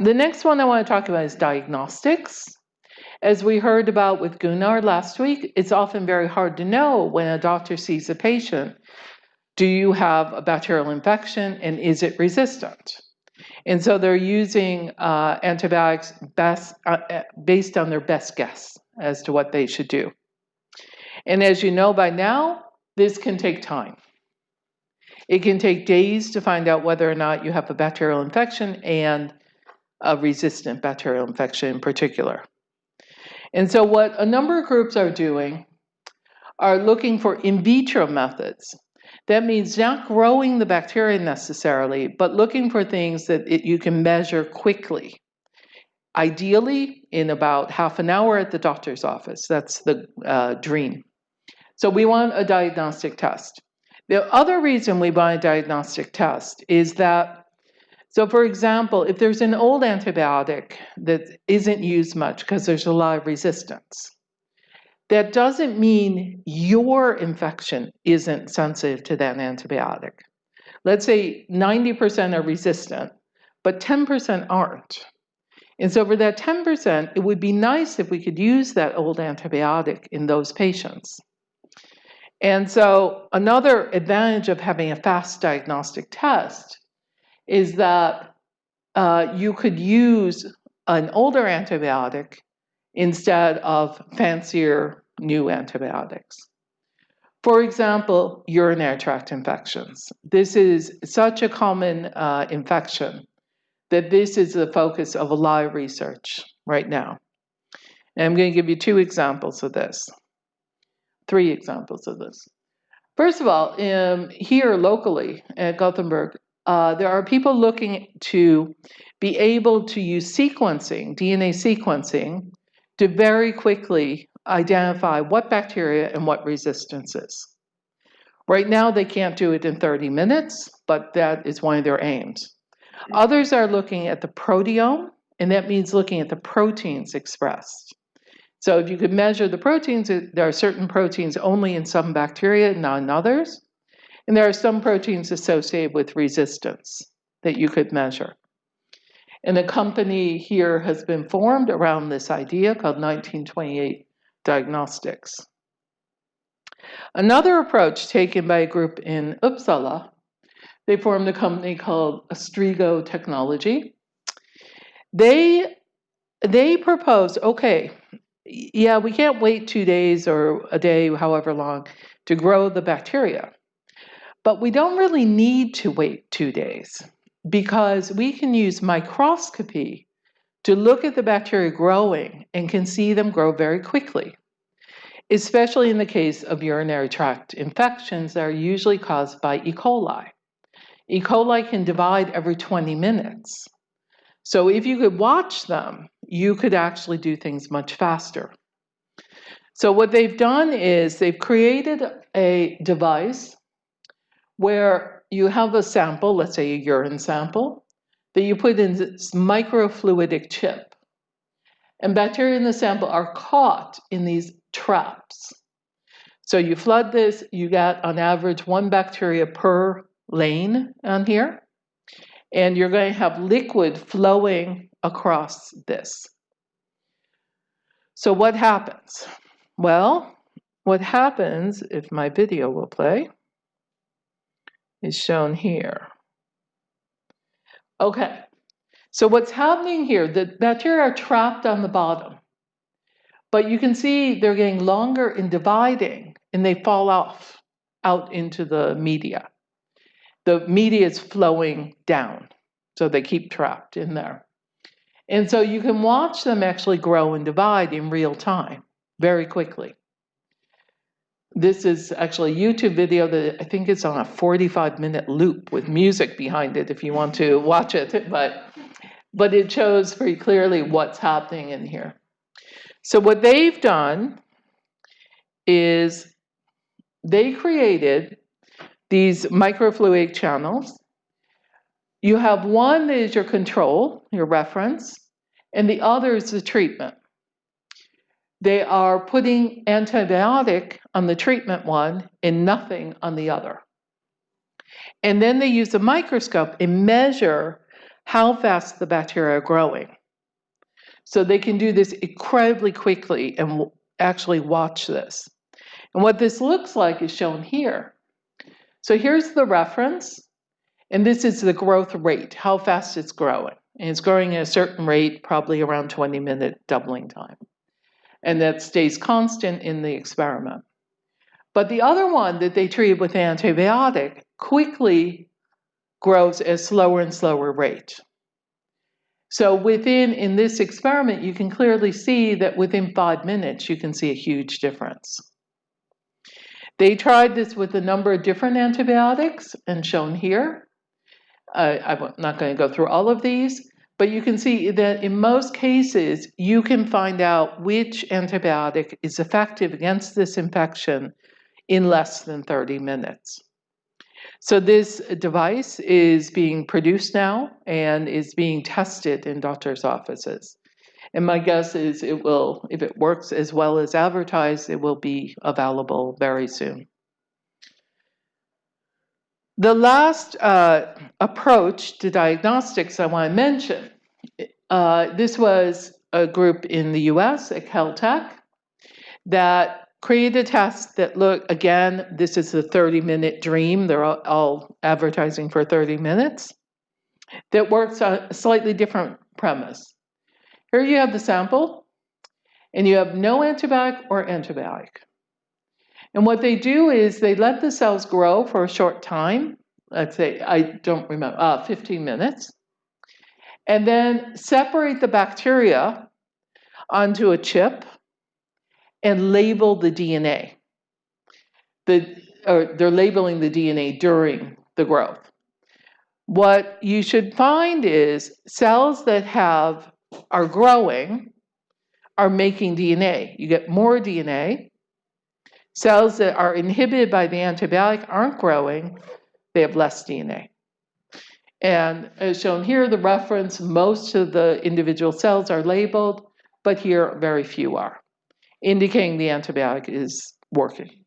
The next one I want to talk about is diagnostics. As we heard about with Gunnar last week, it's often very hard to know when a doctor sees a patient, do you have a bacterial infection and is it resistant? And so they're using uh, antibiotics best, uh, uh, based on their best guess as to what they should do. And as you know by now, this can take time. It can take days to find out whether or not you have a bacterial infection and a resistant bacterial infection in particular. And so what a number of groups are doing are looking for in vitro methods. That means not growing the bacteria necessarily, but looking for things that it, you can measure quickly. Ideally, in about half an hour at the doctor's office. That's the uh, dream. So we want a diagnostic test. The other reason we buy a diagnostic test is that, so for example, if there's an old antibiotic that isn't used much because there's a lot of resistance, that doesn't mean your infection isn't sensitive to that antibiotic. Let's say 90% are resistant, but 10% aren't. And so for that 10%, it would be nice if we could use that old antibiotic in those patients. And so another advantage of having a fast diagnostic test is that uh, you could use an older antibiotic instead of fancier new antibiotics. For example, urinary tract infections. This is such a common uh, infection that this is the focus of a lot of research right now. And I'm going to give you two examples of this three examples of this. First of all, um, here locally at Gothenburg, uh, there are people looking to be able to use sequencing, DNA sequencing, to very quickly identify what bacteria and what resistances. Right now, they can't do it in 30 minutes, but that is one of their aims. Others are looking at the proteome, and that means looking at the proteins expressed. So if you could measure the proteins, there are certain proteins only in some bacteria, and not in others. And there are some proteins associated with resistance that you could measure. And a company here has been formed around this idea called 1928 Diagnostics. Another approach taken by a group in Uppsala, they formed a company called Astrego Technology. They, they proposed, okay, yeah, we can't wait two days or a day, however long, to grow the bacteria. But we don't really need to wait two days because we can use microscopy to look at the bacteria growing and can see them grow very quickly, especially in the case of urinary tract infections that are usually caused by E. coli. E. coli can divide every 20 minutes. So if you could watch them, you could actually do things much faster. So what they've done is they've created a device where you have a sample, let's say a urine sample, that you put in this microfluidic chip. And bacteria in the sample are caught in these traps. So you flood this, you get on average one bacteria per lane on here and you're going to have liquid flowing across this. So what happens? Well, what happens, if my video will play, is shown here. Okay, so what's happening here, the bacteria are trapped on the bottom, but you can see they're getting longer in dividing and they fall off out into the media the media is flowing down. So they keep trapped in there. And so you can watch them actually grow and divide in real time, very quickly. This is actually a YouTube video that I think is on a 45 minute loop with music behind it if you want to watch it, but, but it shows very clearly what's happening in here. So what they've done is they created these microfluidic channels. You have one that is your control, your reference, and the other is the treatment. They are putting antibiotic on the treatment one and nothing on the other. And then they use a microscope and measure how fast the bacteria are growing. So they can do this incredibly quickly and actually watch this. And what this looks like is shown here. So here's the reference, and this is the growth rate, how fast it's growing. And it's growing at a certain rate, probably around 20 minute doubling time. And that stays constant in the experiment. But the other one that they treated with antibiotic quickly grows at slower and slower rate. So within in this experiment, you can clearly see that within five minutes, you can see a huge difference. They tried this with a number of different antibiotics and shown here. Uh, I'm not going to go through all of these, but you can see that in most cases, you can find out which antibiotic is effective against this infection in less than 30 minutes. So this device is being produced now and is being tested in doctors' offices. And my guess is it will, if it works as well as advertised, it will be available very soon. The last uh, approach to diagnostics I want to mention, uh, this was a group in the US at Caltech that created a test that look again, this is the 30 minute dream. They're all, all advertising for 30 minutes. That works on a slightly different premise. Here you have the sample, and you have no antibiotic or antibiotic. And what they do is they let the cells grow for a short time, let's say, I don't remember, uh, 15 minutes, and then separate the bacteria onto a chip and label the DNA. The, or they're labeling the DNA during the growth. What you should find is cells that have are growing are making DNA. You get more DNA. Cells that are inhibited by the antibiotic aren't growing, they have less DNA. And as shown here, the reference, most of the individual cells are labeled, but here very few are, indicating the antibiotic is working.